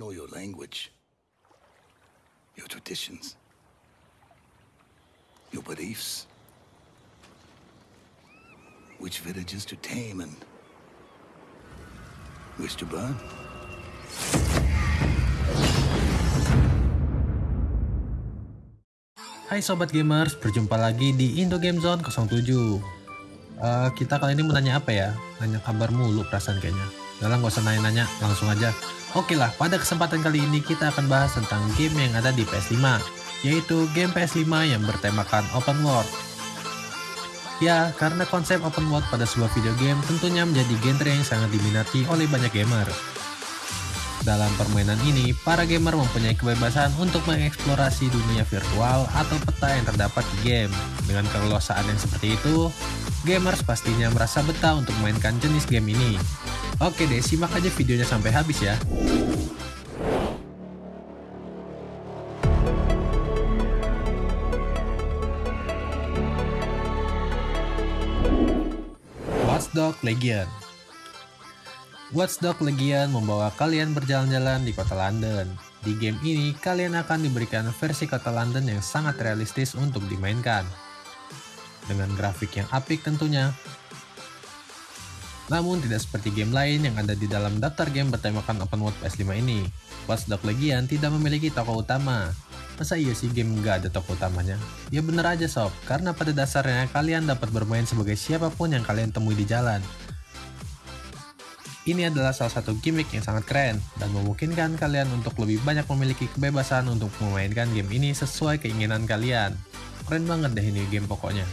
know your language, your traditions, your beliefs, which villages to tame and which to burn. Hai Sobat Gamers, berjumpa lagi di Indo Game Zone 07 uh, Kita kali ini mau nanya apa ya? Nanya kabar mulu perasaan kayaknya Udah nggak usah nanya-nanya, langsung aja Oke lah, pada kesempatan kali ini kita akan bahas tentang game yang ada di PS5 Yaitu game PS5 yang bertemakan open world Ya, karena konsep open world pada sebuah video game tentunya menjadi genre yang sangat diminati oleh banyak gamer dalam permainan ini, para gamer mempunyai kebebasan untuk mengeksplorasi dunia virtual atau peta yang terdapat di game. Dengan keleluasaan yang seperti itu, gamers pastinya merasa betah untuk memainkan jenis game ini. Oke deh, simak aja videonya sampai habis ya. Watchdog Legion Watchdog Legion membawa kalian berjalan-jalan di kota London. Di game ini, kalian akan diberikan versi kota London yang sangat realistis untuk dimainkan. Dengan grafik yang apik tentunya. Namun tidak seperti game lain yang ada di dalam daftar game bertemakan open world PS5 ini. Watchdog Legion tidak memiliki tokoh utama. Masa iya sih game nggak ada tokoh utamanya? Ya bener aja sob, karena pada dasarnya kalian dapat bermain sebagai siapa pun yang kalian temui di jalan. Ini adalah salah satu gimmick yang sangat keren dan memungkinkan kalian untuk lebih banyak memiliki kebebasan untuk memainkan game ini sesuai keinginan kalian. Keren banget deh ini game pokoknya.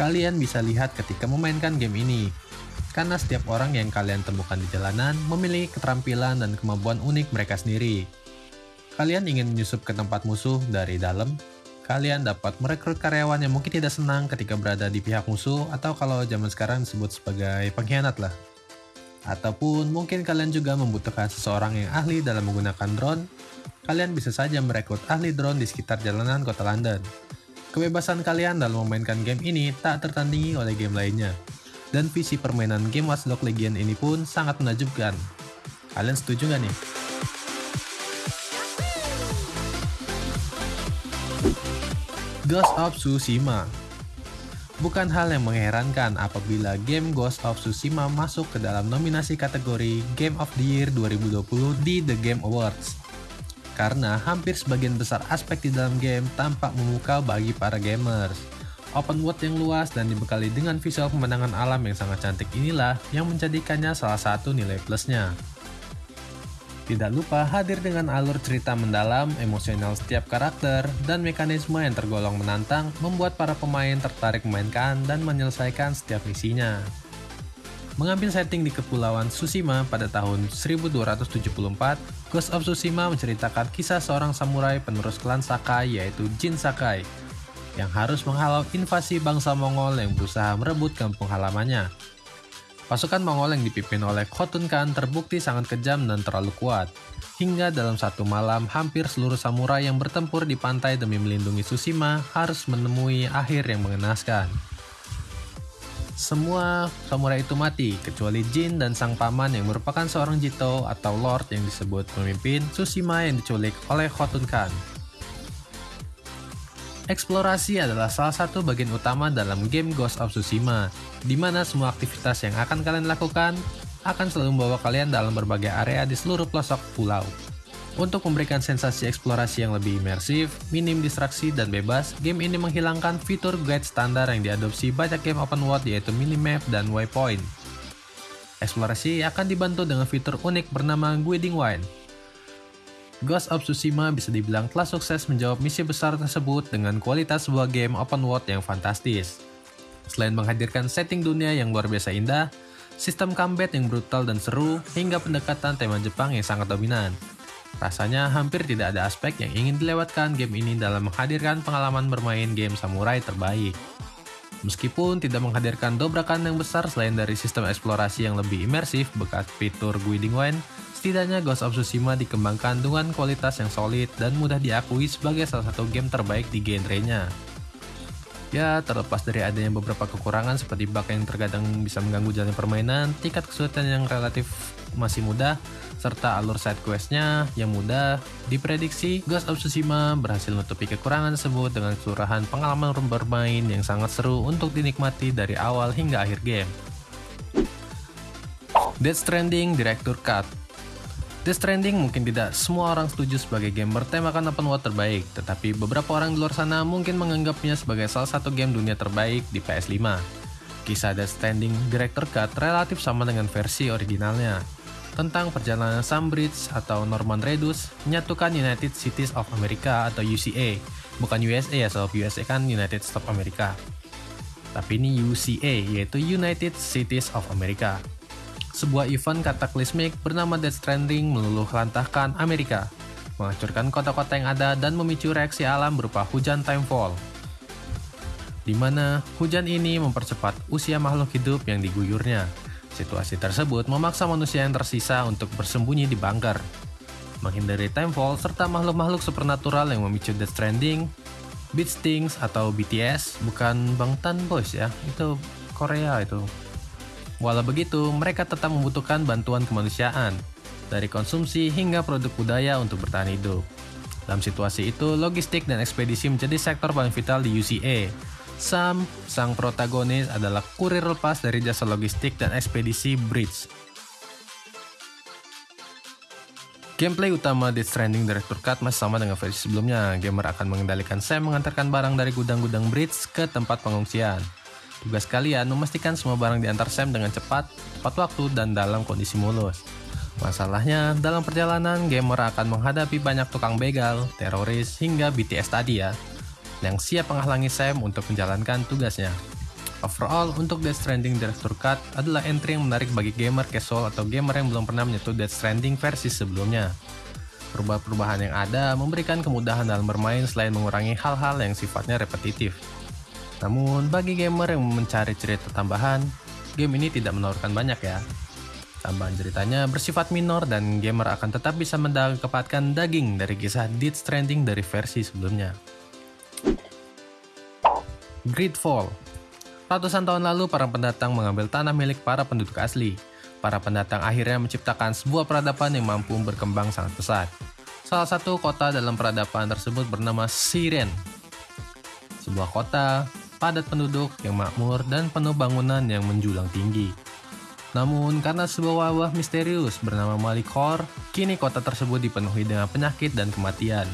Kalian bisa lihat ketika memainkan game ini, karena setiap orang yang kalian temukan di jalanan memiliki keterampilan dan kemampuan unik mereka sendiri. Kalian ingin menyusup ke tempat musuh dari dalam, kalian dapat merekrut karyawan yang mungkin tidak senang ketika berada di pihak musuh atau kalau zaman sekarang disebut sebagai pengkhianat lah. Ataupun mungkin kalian juga membutuhkan seseorang yang ahli dalam menggunakan drone, kalian bisa saja merekrut ahli drone di sekitar jalanan kota London. Kebebasan kalian dalam memainkan game ini tak tertandingi oleh game lainnya. Dan visi permainan game Watchdog Legion ini pun sangat menajubkan. Kalian setuju nggak nih? Ghost of Tsushima Bukan hal yang mengherankan apabila game Ghost of Tsushima masuk ke dalam nominasi kategori Game of the Year 2020 di The Game Awards. Karena hampir sebagian besar aspek di dalam game tampak memukau bagi para gamers. Open world yang luas dan dibekali dengan visual pemandangan alam yang sangat cantik inilah yang menjadikannya salah satu nilai plusnya. Tidak lupa hadir dengan alur cerita mendalam, emosional setiap karakter, dan mekanisme yang tergolong menantang membuat para pemain tertarik memainkan dan menyelesaikan setiap misinya. Mengambil setting di Kepulauan Tsushima pada tahun 1274, Ghost of Tsushima menceritakan kisah seorang samurai penerus klan Sakai yaitu Jin Sakai, yang harus menghalau invasi bangsa Mongol yang berusaha merebut kampung halamannya. Pasukan Mongol yang dipimpin oleh Khotun Khan terbukti sangat kejam dan terlalu kuat. Hingga dalam satu malam, hampir seluruh samurai yang bertempur di pantai demi melindungi Tsushima harus menemui akhir yang mengenaskan. Semua samurai itu mati, kecuali Jin dan sang paman yang merupakan seorang Jito atau Lord yang disebut pemimpin Tsushima yang diculik oleh Khotun Khan. Eksplorasi adalah salah satu bagian utama dalam game Ghost of Tsushima, di mana semua aktivitas yang akan kalian lakukan akan selalu membawa kalian dalam berbagai area di seluruh pelosok pulau. Untuk memberikan sensasi eksplorasi yang lebih imersif, minim distraksi, dan bebas, game ini menghilangkan fitur guide standar yang diadopsi banyak game open world yaitu minimap dan waypoint. Eksplorasi akan dibantu dengan fitur unik bernama Guiding Wine, Ghost of Tsushima bisa dibilang telah sukses menjawab misi besar tersebut dengan kualitas sebuah game open world yang fantastis. Selain menghadirkan setting dunia yang luar biasa indah, sistem combat yang brutal dan seru, hingga pendekatan tema Jepang yang sangat dominan. Rasanya hampir tidak ada aspek yang ingin dilewatkan game ini dalam menghadirkan pengalaman bermain game samurai terbaik. Meskipun tidak menghadirkan dobrakan yang besar selain dari sistem eksplorasi yang lebih imersif bekas fitur Guiding Wine, Setidaknya Ghost of Tsushima dikembangkan dengan kualitas yang solid dan mudah diakui sebagai salah satu game terbaik di genrenya. Ya, terlepas dari adanya beberapa kekurangan seperti bug yang terkadang bisa mengganggu jalan permainan, tingkat kesulitan yang relatif masih mudah, serta alur side questnya yang mudah, diprediksi Ghost of Tsushima berhasil menutupi kekurangan tersebut dengan kelurahan pengalaman bermain yang sangat seru untuk dinikmati dari awal hingga akhir game. Death Stranding Director Cut Death Stranding mungkin tidak semua orang setuju sebagai game bertemakan open world terbaik, tetapi beberapa orang di luar sana mungkin menganggapnya sebagai salah satu game dunia terbaik di PS5. Kisah Death Stranding Director Cut relatif sama dengan versi originalnya, tentang perjalanan Sam Bridge atau Norman Reedus menyatukan United Cities of America atau UCA, bukan USA ya sebab USA kan United States of America. Tapi ini UCA, yaitu United Cities of America sebuah event kataklismik bernama Death Stranding meluluh lantahkan Amerika, menghancurkan kota-kota yang ada dan memicu reaksi alam berupa hujan timefall. Di mana hujan ini mempercepat usia makhluk hidup yang diguyurnya. Situasi tersebut memaksa manusia yang tersisa untuk bersembunyi di bunker. Menghindari timefall serta makhluk-makhluk supernatural yang memicu Death Stranding, Beat Stings atau BTS, bukan Bangtan Boys ya, itu Korea itu. Walau begitu, mereka tetap membutuhkan bantuan kemanusiaan, dari konsumsi hingga produk budaya untuk bertahan hidup. Dalam situasi itu, logistik dan ekspedisi menjadi sektor paling vital di UCA. Sam, sang protagonis, adalah kurir lepas dari jasa logistik dan ekspedisi Bridge. Gameplay utama Death Stranding Director Cut masih sama dengan versi sebelumnya. Gamer akan mengendalikan Sam mengantarkan barang dari gudang-gudang Bridge ke tempat pengungsian. Tugas kalian memastikan semua barang diantar Sam dengan cepat, tepat waktu, dan dalam kondisi mulus. Masalahnya, dalam perjalanan, gamer akan menghadapi banyak tukang begal, teroris, hingga BTS tadi ya, yang siap menghalangi Sam untuk menjalankan tugasnya. Overall, untuk Death Stranding Director Cut adalah entry yang menarik bagi gamer casual atau gamer yang belum pernah menyentuh Death Stranding versi sebelumnya. Perubahan-perubahan yang ada memberikan kemudahan dalam bermain selain mengurangi hal-hal yang sifatnya repetitif. Namun, bagi gamer yang mencari cerita tambahan, game ini tidak menawarkan banyak ya. Tambahan ceritanya bersifat minor dan gamer akan tetap bisa mendapatkan daging dari kisah Death Stranding dari versi sebelumnya. Gridfall Ratusan tahun lalu, para pendatang mengambil tanah milik para penduduk asli. Para pendatang akhirnya menciptakan sebuah peradaban yang mampu berkembang sangat pesat. Salah satu kota dalam peradaban tersebut bernama Siren. Sebuah kota padat penduduk yang makmur dan penuh bangunan yang menjulang tinggi. Namun, karena sebuah wabah misterius bernama Malikor, kini kota tersebut dipenuhi dengan penyakit dan kematian.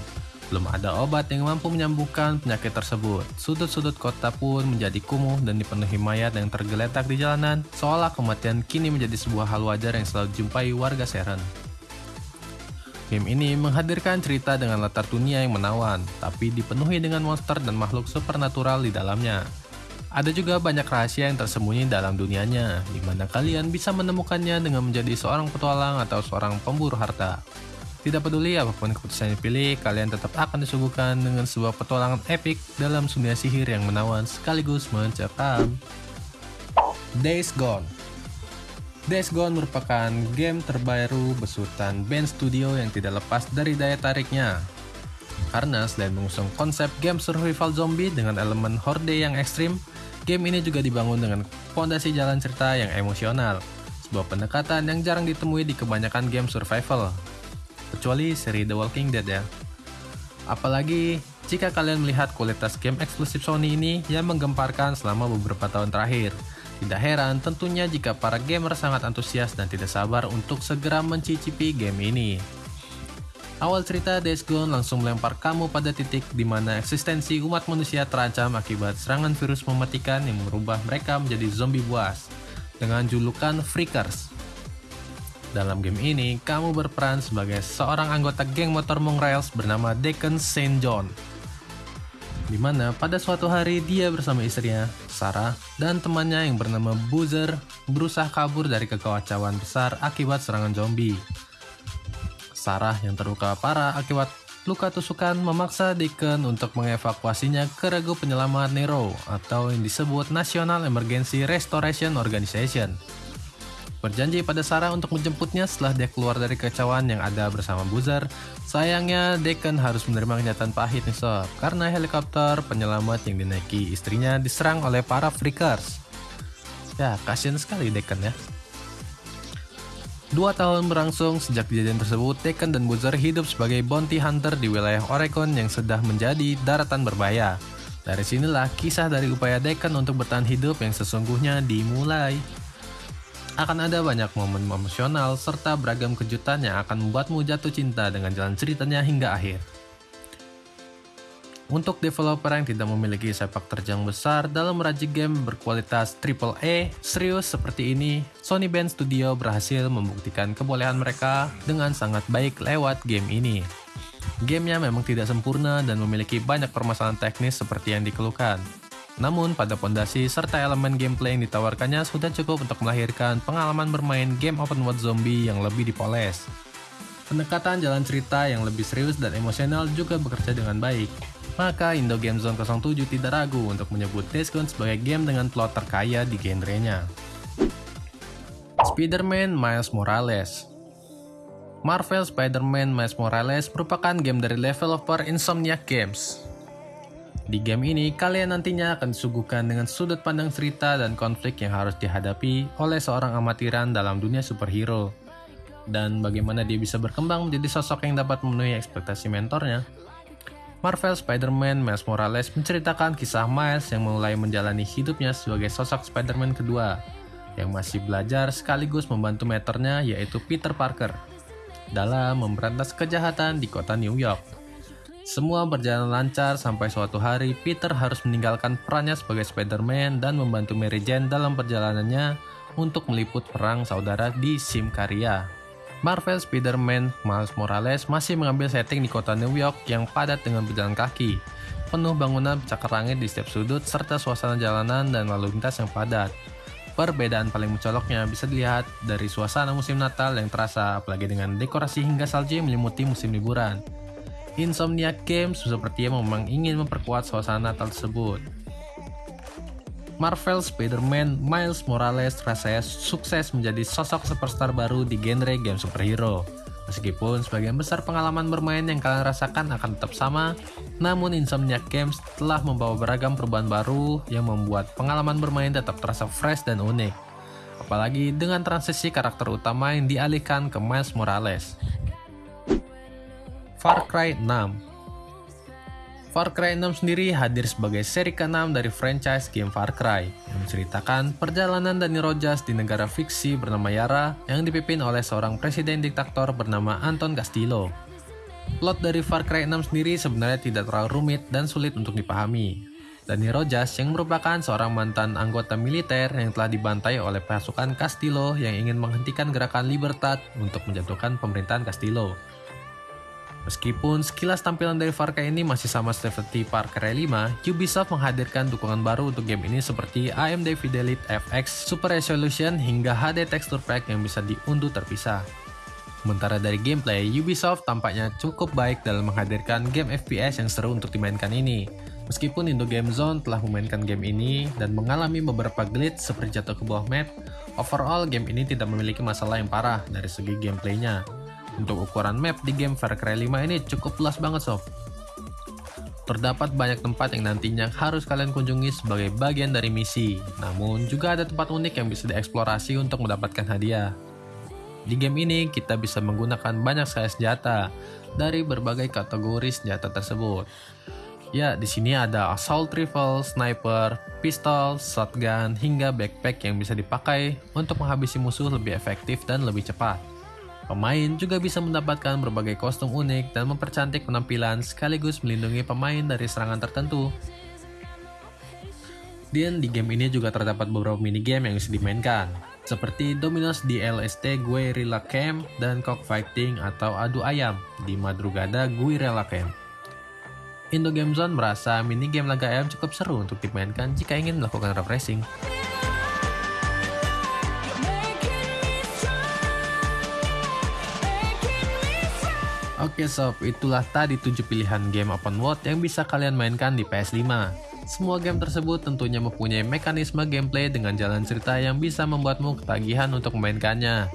Belum ada obat yang mampu menyembuhkan penyakit tersebut. Sudut-sudut kota pun menjadi kumuh dan dipenuhi mayat yang tergeletak di jalanan, seolah kematian kini menjadi sebuah hal wajar yang selalu dijumpai warga Seren. Game ini menghadirkan cerita dengan latar dunia yang menawan, tapi dipenuhi dengan monster dan makhluk supernatural di dalamnya. Ada juga banyak rahasia yang tersembunyi dalam dunianya, di mana kalian bisa menemukannya dengan menjadi seorang petualang atau seorang pemburu harta. Tidak peduli apa pun keputusan yang dipilih, kalian tetap akan disuguhkan dengan sebuah petualangan epik dalam dunia sihir yang menawan sekaligus mencekam. Days Gone Days Gone merupakan game terbaru besutan band studio yang tidak lepas dari daya tariknya. Karena selain mengusung konsep game survival zombie dengan elemen horde yang ekstrim, game ini juga dibangun dengan fondasi jalan cerita yang emosional, sebuah pendekatan yang jarang ditemui di kebanyakan game survival, kecuali seri The Walking Dead ya. Apalagi jika kalian melihat kualitas game eksklusif Sony ini yang menggemparkan selama beberapa tahun terakhir, tidak heran tentunya jika para gamer sangat antusias dan tidak sabar untuk segera mencicipi game ini. Awal cerita Days Gone langsung melempar kamu pada titik di mana eksistensi umat manusia terancam akibat serangan virus mematikan yang merubah mereka menjadi zombie buas dengan julukan Freakers. Dalam game ini, kamu berperan sebagai seorang anggota geng motor Mongrails bernama Deacon Saint John di mana pada suatu hari dia bersama istrinya, Sarah, dan temannya yang bernama Boozer berusaha kabur dari kekacauan besar akibat serangan zombie. Sarah yang terluka parah akibat luka tusukan memaksa Deacon untuk mengevakuasinya ke regu penyelamat Nero atau yang disebut National Emergency Restoration Organization. Berjanji pada Sarah untuk menjemputnya setelah dia keluar dari kekacauan yang ada bersama Boozer. Sayangnya, Deacon harus menerima kenyataan pahit nih sob, karena helikopter penyelamat yang dinaiki istrinya diserang oleh para freakers. Ya, kasihan sekali Deacon ya. Dua tahun berlangsung sejak kejadian tersebut, Deacon dan Boozer hidup sebagai bounty hunter di wilayah Oregon yang sudah menjadi daratan berbahaya. Dari sinilah kisah dari upaya Deacon untuk bertahan hidup yang sesungguhnya dimulai akan ada banyak momen emosional serta beragam kejutan yang akan membuatmu jatuh cinta dengan jalan ceritanya hingga akhir. Untuk developer yang tidak memiliki sepak terjang besar dalam merajik game berkualitas AAA serius seperti ini, Sony Band Studio berhasil membuktikan kebolehan mereka dengan sangat baik lewat game ini. Gamenya memang tidak sempurna dan memiliki banyak permasalahan teknis seperti yang dikeluhkan, namun, pada pondasi serta elemen gameplay yang ditawarkannya sudah cukup untuk melahirkan pengalaman bermain game open world zombie yang lebih dipoles. Pendekatan jalan cerita yang lebih serius dan emosional juga bekerja dengan baik. Maka Indo Game Zone 07 tidak ragu untuk menyebut Days Gone sebagai game dengan plot terkaya di genrenya. Spider-Man Miles Morales Marvel Spider-Man Miles Morales merupakan game dari developer Insomniac Games di game ini, kalian nantinya akan disuguhkan dengan sudut pandang cerita dan konflik yang harus dihadapi oleh seorang amatiran dalam dunia superhero. Dan bagaimana dia bisa berkembang menjadi sosok yang dapat memenuhi ekspektasi mentornya. Marvel Spider-Man Miles Morales menceritakan kisah Miles yang mulai menjalani hidupnya sebagai sosok Spider-Man kedua, yang masih belajar sekaligus membantu mentornya yaitu Peter Parker, dalam memberantas kejahatan di kota New York. Semua berjalan lancar sampai suatu hari Peter harus meninggalkan perannya sebagai Spider-Man dan membantu Mary Jane dalam perjalanannya untuk meliput perang saudara di Simkaria. Marvel Spider-Man Miles Morales masih mengambil setting di kota New York yang padat dengan berjalan kaki, penuh bangunan cakar langit di setiap sudut serta suasana jalanan dan lalu lintas yang padat. Perbedaan paling mencoloknya bisa dilihat dari suasana musim Natal yang terasa, apalagi dengan dekorasi hingga salju yang menyelimuti musim liburan. Insomnia Games sepertinya memang ingin memperkuat suasana tersebut. Marvel Spider-Man Miles Morales rasanya sukses menjadi sosok superstar baru di genre game superhero. Meskipun sebagian besar pengalaman bermain yang kalian rasakan akan tetap sama, namun Insomniac Games telah membawa beragam perubahan baru yang membuat pengalaman bermain tetap terasa fresh dan unik. Apalagi dengan transisi karakter utama yang dialihkan ke Miles Morales. Far Cry 6 Far Cry 6 sendiri hadir sebagai seri ke-6 dari franchise game Far Cry yang menceritakan perjalanan Dani Rojas di negara fiksi bernama Yara yang dipimpin oleh seorang presiden diktator bernama Anton Castillo. Plot dari Far Cry 6 sendiri sebenarnya tidak terlalu rumit dan sulit untuk dipahami. Dani Rojas yang merupakan seorang mantan anggota militer yang telah dibantai oleh pasukan Castillo yang ingin menghentikan gerakan Libertad untuk menjatuhkan pemerintahan Castillo. Meskipun sekilas tampilan dari Far Cry ini masih sama seperti Far Cry 5, Ubisoft menghadirkan dukungan baru untuk game ini seperti AMD Fidelity FX Super Resolution hingga HD Texture Pack yang bisa diunduh terpisah. Sementara dari gameplay, Ubisoft tampaknya cukup baik dalam menghadirkan game FPS yang seru untuk dimainkan ini. Meskipun Indo Game Zone telah memainkan game ini dan mengalami beberapa glitch seperti jatuh ke bawah map, overall game ini tidak memiliki masalah yang parah dari segi gameplaynya. Untuk ukuran map di game Far Cry 5 ini cukup luas banget sob. Terdapat banyak tempat yang nantinya harus kalian kunjungi sebagai bagian dari misi, namun juga ada tempat unik yang bisa dieksplorasi untuk mendapatkan hadiah. Di game ini, kita bisa menggunakan banyak sekali senjata dari berbagai kategori senjata tersebut. Ya, di sini ada assault rifle, sniper, pistol, shotgun, hingga backpack yang bisa dipakai untuk menghabisi musuh lebih efektif dan lebih cepat. Pemain juga bisa mendapatkan berbagai kostum unik dan mempercantik penampilan sekaligus melindungi pemain dari serangan tertentu. Dan di game ini juga terdapat beberapa minigame yang bisa dimainkan, seperti Dominos di LST Guerrilla Camp dan Cockfighting atau adu ayam di Madrugada Guerrilla Camp. Indo Game Zone merasa minigame laga ayam cukup seru untuk dimainkan jika ingin melakukan refreshing. Oke sob, itulah tadi 7 pilihan game open world yang bisa kalian mainkan di PS5. Semua game tersebut tentunya mempunyai mekanisme gameplay dengan jalan cerita yang bisa membuatmu ketagihan untuk memainkannya.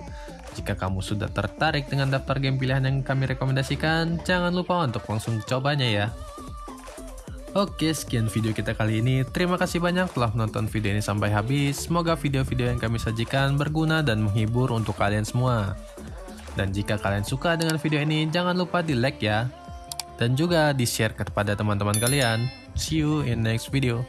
Jika kamu sudah tertarik dengan daftar game pilihan yang kami rekomendasikan, jangan lupa untuk langsung cobanya ya. Oke, sekian video kita kali ini. Terima kasih banyak telah menonton video ini sampai habis. Semoga video-video yang kami sajikan berguna dan menghibur untuk kalian semua. Dan jika kalian suka dengan video ini, jangan lupa di like ya. Dan juga di share kepada teman-teman kalian. See you in next video.